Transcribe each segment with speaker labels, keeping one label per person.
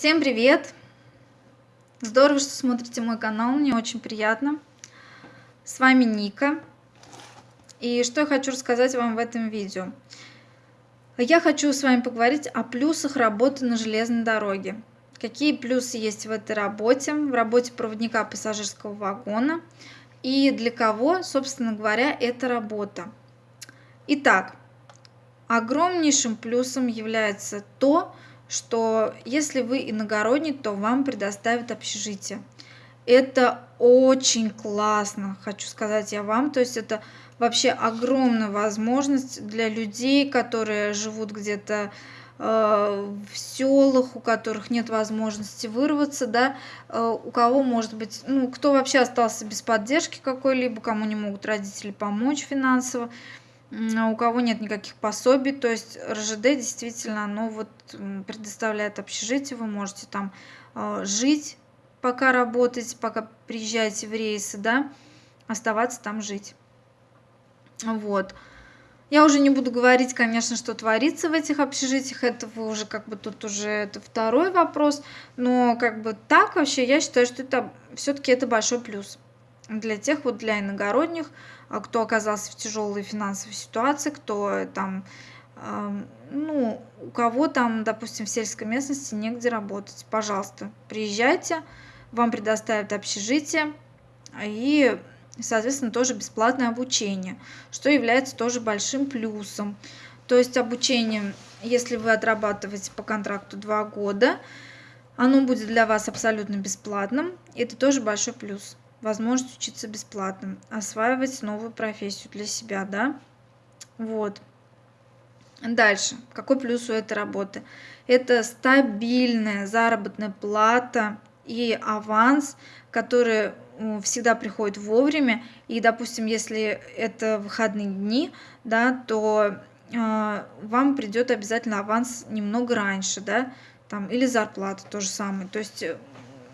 Speaker 1: Всем привет! Здорово, что смотрите мой канал, мне очень приятно. С вами Ника. И что я хочу рассказать вам в этом видео. Я хочу с вами поговорить о плюсах работы на железной дороге. Какие плюсы есть в этой работе, в работе проводника пассажирского вагона и для кого, собственно говоря, эта работа. Итак, огромнейшим плюсом является то, что если вы иногородний, то вам предоставят общежитие. Это очень классно, хочу сказать я вам. То есть это вообще огромная возможность для людей, которые живут где-то э, в селах, у которых нет возможности вырваться, да, э, у кого может быть, ну, кто вообще остался без поддержки какой-либо, кому не могут родители помочь финансово, у кого нет никаких пособий, то есть РЖД действительно, оно вот предоставляет общежитие, вы можете там э, жить, пока работаете, пока приезжаете в рейсы, да, оставаться там жить. Вот. Я уже не буду говорить, конечно, что творится в этих общежитиях, это вы уже как бы тут уже это второй вопрос, но как бы так вообще я считаю, что это все-таки это большой плюс для тех вот для иногородних, а, кто оказался в тяжелой финансовой ситуации, кто там, ну, у кого там, допустим, в сельской местности негде работать, пожалуйста, приезжайте, вам предоставят общежитие и, соответственно, тоже бесплатное обучение, что является тоже большим плюсом. То есть обучение, если вы отрабатываете по контракту два года, оно будет для вас абсолютно бесплатным. Это тоже большой плюс возможность учиться бесплатно, осваивать новую профессию для себя, да. Вот. Дальше. Какой плюс у этой работы? Это стабильная заработная плата и аванс, который всегда приходит вовремя. И, допустим, если это выходные дни, да, то э, вам придет обязательно аванс немного раньше, да, там, или зарплата то же самое. То есть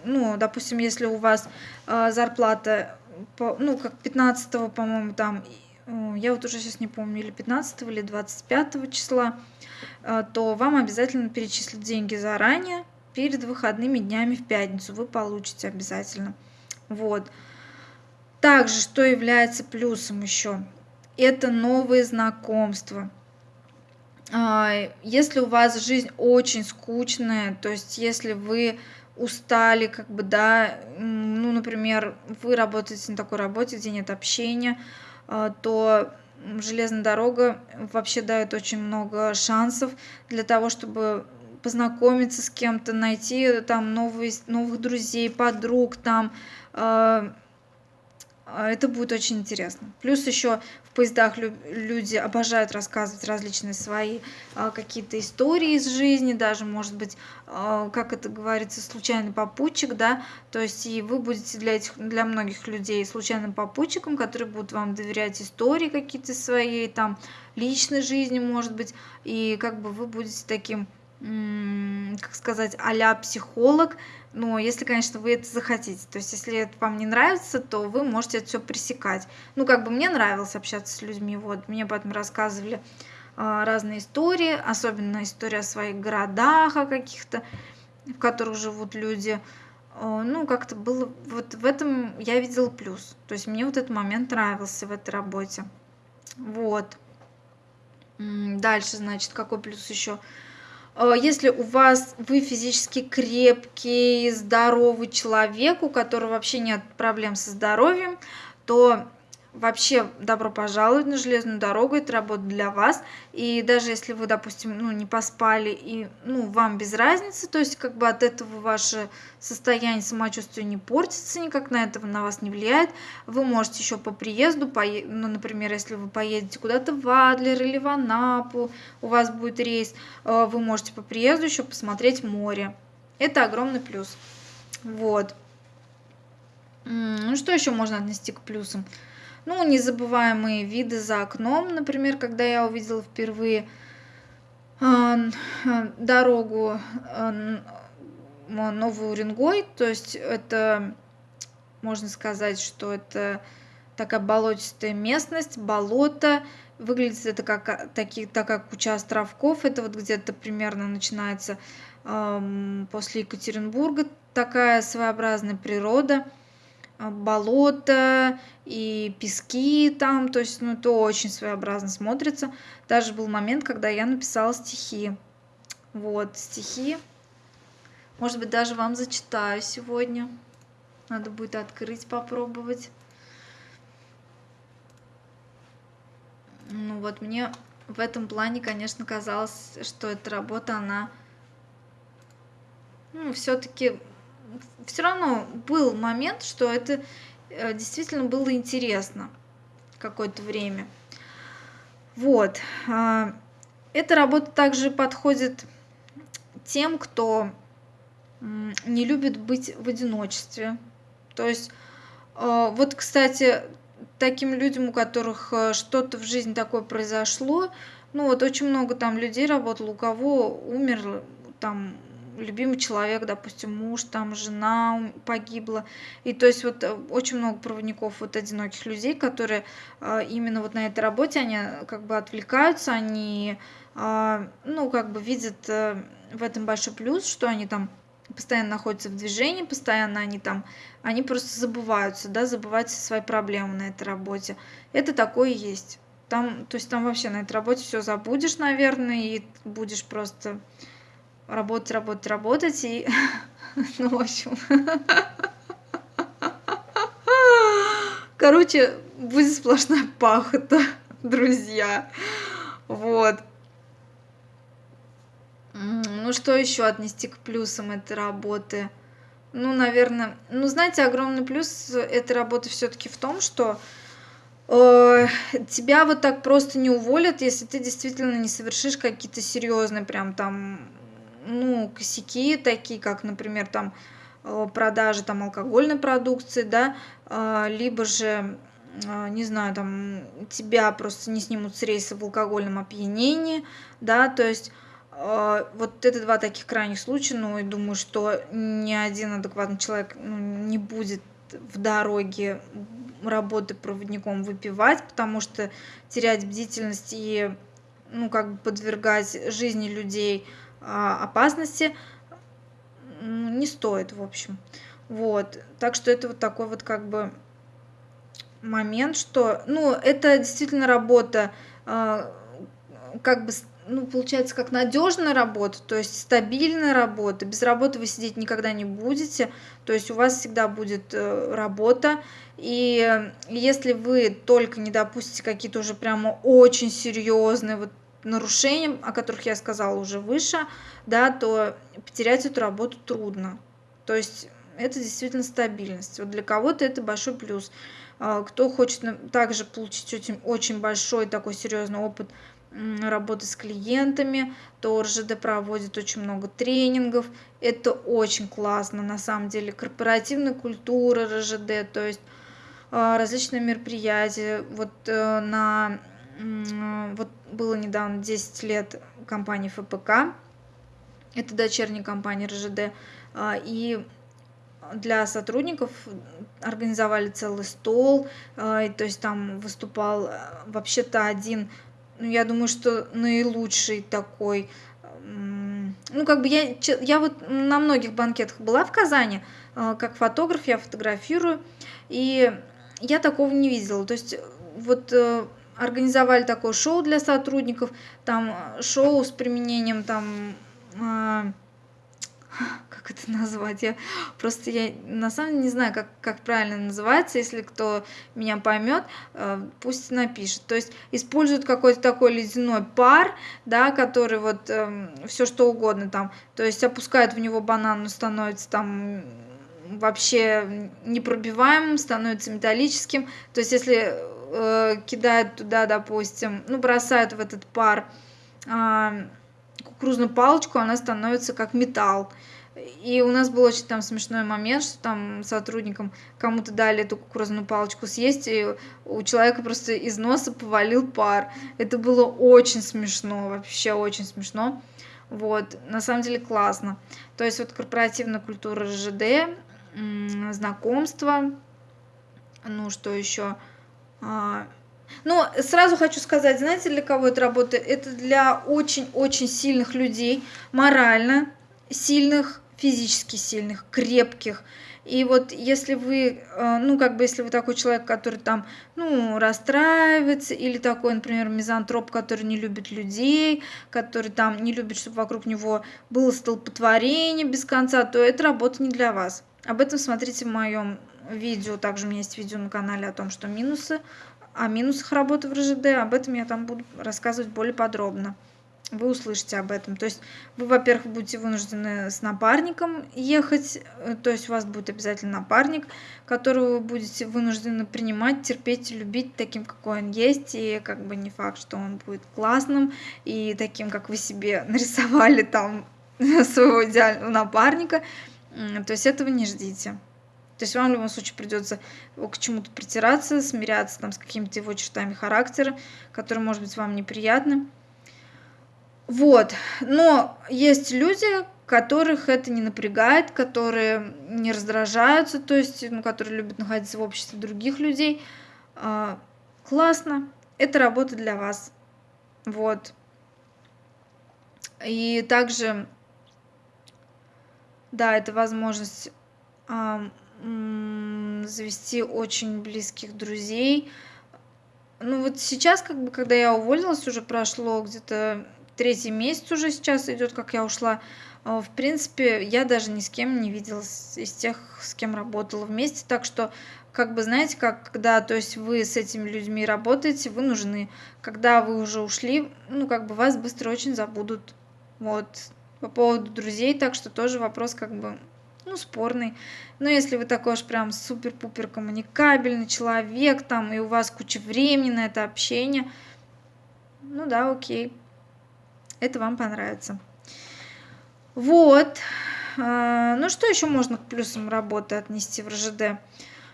Speaker 1: ну, допустим, если у вас э, зарплата, по, ну, как 15 по-моему, там, э, я вот уже сейчас не помню, или 15 или 25 числа, э, то вам обязательно перечислят деньги заранее, перед выходными днями в пятницу вы получите обязательно. Вот. Также, что является плюсом еще, это новые знакомства. Если у вас жизнь очень скучная, то есть если вы устали, как бы, да, ну, например, вы работаете на такой работе, где нет общения, а, то железная дорога вообще дает очень много шансов для того, чтобы познакомиться с кем-то, найти там новые, новых друзей, подруг, там, а, а, это будет очень интересно. Плюс еще поездах люди обожают рассказывать различные свои а, какие-то истории из жизни, даже, может быть, а, как это говорится, случайный попутчик, да, то есть и вы будете для, этих, для многих людей случайным попутчиком, которые будут вам доверять истории какие-то свои, там, личной жизни, может быть, и как бы вы будете таким как сказать, а психолог, но если, конечно, вы это захотите. То есть, если это вам не нравится, то вы можете это все пресекать. Ну, как бы мне нравилось общаться с людьми, вот, мне потом рассказывали э, разные истории, особенно история о своих городах, о каких-то, в которых живут люди. Э, ну, как-то было, вот в этом я видела плюс. То есть, мне вот этот момент нравился в этой работе. Вот. Дальше, значит, какой плюс еще? Э, если у вас вы физически крепкий, здоровый человек, у которого вообще нет проблем со здоровьем, то вообще добро пожаловать на железную дорогу, это работа для вас. И даже если вы, допустим, ну, не поспали, и ну, вам без разницы, то есть как бы от этого ваше состояние самочувствия не портится никак, на этого на вас не влияет, вы можете еще по приезду, по, ну, например, если вы поедете куда-то в Адлер или в Анапу, у вас будет рейс, э, вы можете по приезду еще посмотреть море. Это огромный плюс. Вот. Ну, что еще можно отнести к плюсам? Ну, незабываемые виды за окном, например, когда я увидела впервые а, дорогу а, Новый Уренгой, то есть это, можно сказать, что это такая болотистая местность, болото, Выглядит это как такие, такая куча островков. Это вот где-то примерно начинается эм, после Екатеринбурга. Такая своеобразная природа, а, болото и пески там, то есть, ну, это очень своеобразно смотрится. Даже был момент, когда я написала стихи. Вот, стихи. Может быть, даже вам зачитаю сегодня. Надо будет открыть, попробовать. Ну вот, мне в этом плане, конечно, казалось, что эта работа, она ну, все-таки все равно был момент, что это э, действительно было интересно какое-то время. Вот. А, эта работа также подходит тем, кто не любит быть в одиночестве. То есть, э, вот, кстати, таким людям, у которых э, что-то в жизни такое произошло, ну вот очень много там людей работало, у кого умер там любимый человек, допустим, муж, там жена погибла. И то есть вот э, очень много проводников вот одиноких людей, которые э, именно вот на этой работе, они как бы отвлекаются, они, э, ну, как бы видят в этом большой плюс, что они там постоянно находятся в движении, постоянно они там, они просто забываются, да, забывают свои проблемы на этой работе. Это такое есть. Там, то есть там вообще на этой работе все забудешь, наверное, и будешь просто работать, работать, работать, и, ну, в общем, короче, будет сплошная пахота, друзья, вот. Ну, что еще отнести к плюсам этой работы? Ну, наверное, ну, знаете, огромный плюс этой работы все-таки в том, что э, тебя вот так просто не уволят, если ты действительно не совершишь какие-то серьезные прям там ну, косяки, такие как, например, там э, продажи там алкогольной продукции, да, э, либо же, э, не знаю, там тебя просто не снимут с рейса в алкогольном опьянении, да, то есть вот это два таких крайних случая, ну, и думаю, что ни один адекватный человек ну, не будет в дороге работы проводником выпивать, потому что терять бдительность и, ну, как бы подвергать жизни людей а, опасности не стоит, в общем. Вот. Так что это вот такой вот как бы момент, что, ну, это действительно работа, а, как бы, ну, получается, как надежная работа, то есть стабильная работа. Без работы вы сидеть никогда не будете, то есть у вас всегда будет э, работа. И если вы только не допустите какие-то уже прямо очень серьезные вот нарушениям, о которых я сказала уже выше, да, то потерять эту работу трудно. То есть это действительно стабильность. Вот для кого-то это большой плюс. А, кто хочет также получить очень, очень большой такой серьезный опыт работы с клиентами, то РЖД проводит очень много тренингов. Это очень классно, на самом деле. Корпоративная культура РЖД, то есть а, различные мероприятия. Вот э, на вот было недавно 10 лет компании ФПК, это дочерняя компания РЖД, а, и для сотрудников организовали целый стол, а, то есть там выступал э, вообще-то один, ну, я думаю, что наилучший такой, ну, как бы я, я вот на многих банкетах была в Казани, а, как фотограф, я фотографирую, и я такого не видела, то есть вот э, организовали такое шоу для сотрудников, там э, шоу с применением там э, как это назвать, я просто я на самом деле не знаю, как, как правильно называется, если кто меня поймет, э, пусть напишет. То есть используют какой-то такой ледяной пар, да, который вот э, эм, все что угодно там, то есть опускают в него банан, становится там вообще непробиваемым, становится металлическим. То есть если э, кидают туда, допустим, ну, бросают в этот пар э, кукурузную палочку, она становится как металл. И у нас был очень там смешной момент, что там сотрудникам кому-то дали эту кукурузную палочку съесть, и у человека просто из носа повалил пар. Это было очень смешно, вообще очень смешно. Вот, на самом деле классно. То есть вот корпоративная культура РЖД, знакомство, ну что еще, Но сразу хочу сказать, знаете, для кого это работает? Это для очень-очень сильных людей, морально сильных, физически сильных, крепких. И вот если вы, э, ну, как бы, если вы такой человек, который там, ну, расстраивается, или такой, например, мизантроп, который не любит людей, который там не любит, чтобы вокруг него было столпотворение без конца, то эта работа не для вас. Об этом смотрите в моем видео. Также у меня есть видео на канале о том, что минусы, о минусах работы в РЖД. Об этом я там буду рассказывать более подробно вы услышите об этом. То есть вы, во-первых, будете вынуждены с напарником ехать, э, то есть у вас будет обязательно напарник, которого вы будете вынуждены принимать, терпеть и любить таким, какой он есть, и как бы не факт, что он будет классным, и таким, как вы себе нарисовали там своего идеального напарника. То есть этого не ждите. То есть вам в любом случае придется к чему-то притираться, смиряться там с какими-то его чертами характера, которые, может быть, вам неприятны. Вот, но есть люди, которых это не напрягает, которые не раздражаются, то есть, ну, которые любят находиться в обществе других людей. А, классно, это работа для вас. Вот. И также, да, это возможность завести очень близких друзей. Ну вот сейчас, как бы, когда я уволилась, уже прошло где-то третий месяц уже сейчас идет, как я ушла. А, в принципе, я даже ни с кем не виделась из тех, с кем работала вместе. Так что, как бы, знаете, как, когда, то есть вы с этими людьми работаете, вы нужны. Когда вы уже ушли, ну, как бы вас быстро очень забудут. Вот. По поводу друзей, так что тоже вопрос, как бы, ну, спорный. Но если вы такой уж прям супер-пупер коммуникабельный человек, там, и у вас куча времени на это общение, ну да, окей это вам понравится. Вот. А, ну, что еще можно к плюсам работы отнести в РЖД?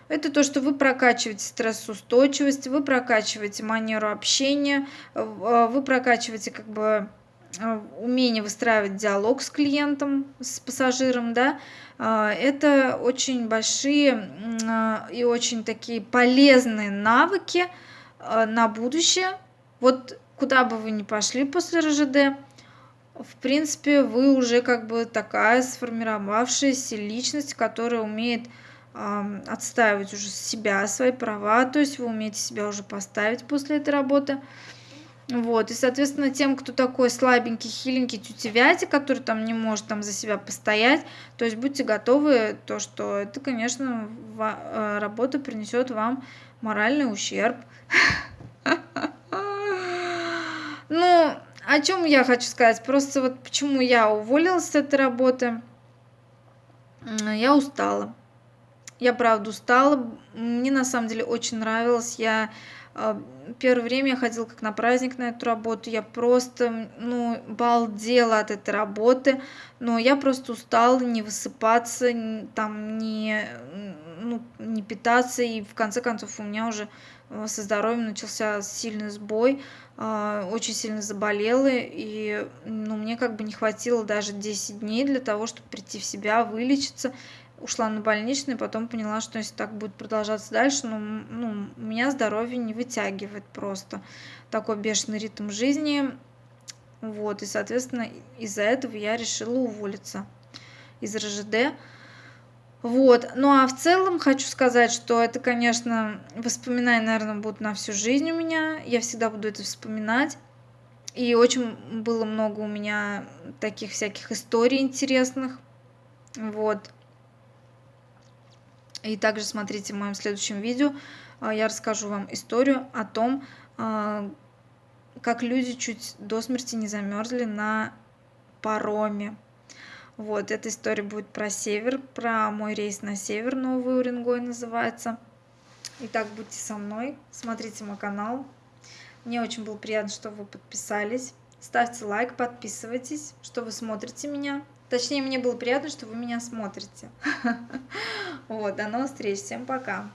Speaker 1: Это то, что вы прокачиваете стрессоустойчивость, вы прокачиваете манеру общения, а, вы прокачиваете как бы умение выстраивать диалог с клиентом, с пассажиром, да, это очень большие и очень такие полезные навыки на будущее. Вот куда бы вы ни пошли после РЖД, в принципе, вы уже как бы такая сформировавшаяся личность, которая умеет отстаивать уже себя, свои права, то есть вы умеете себя уже поставить после этой работы. Вот, и, соответственно, тем, кто такой слабенький, хиленький, тютевятик, который там не может там за себя постоять, то есть будьте готовы, то, что это, конечно, э, работа принесет вам моральный ущерб. Ну, о чем я хочу сказать? Просто вот почему я уволилась с этой работы. Я устала. Я правда устала. Мне на самом деле очень нравилось. Я первое время я ходила как на праздник на эту работу. Я просто, ну, балдела от этой работы. Но я просто устала не высыпаться, там, не, ну, не питаться. И в конце концов у меня уже Э, со здоровьем начался сильный сбой, а, очень сильно заболела, и ну, мне как бы не хватило даже 10 дней для того, чтобы прийти в себя, вылечиться. Ушла на больничный, потом поняла, что если так будет продолжаться дальше, ну, ну, меня здоровье не вытягивает просто такой бешеный ритм жизни. Вот, и, соответственно, из-за этого я решила уволиться из РЖД. Вот. Ну а в целом хочу сказать, что это, конечно, воспоминания, наверное, будут на всю жизнь у меня. Я всегда буду это вспоминать. И очень было много у меня таких всяких историй интересных. Вот. И также смотрите в моем следующем видео. А, я расскажу вам историю о том, а, как люди чуть до смерти не замерзли на пароме. Вот, эта история будет про север, про мой рейс на север, Новый Уренгой называется. Итак, будьте со мной, смотрите мой канал. Мне очень было приятно, что вы подписались. Ставьте лайк, подписывайтесь, что вы смотрите меня. Точнее, мне было приятно, что вы меня смотрите. Вот, до новых встреч, всем пока.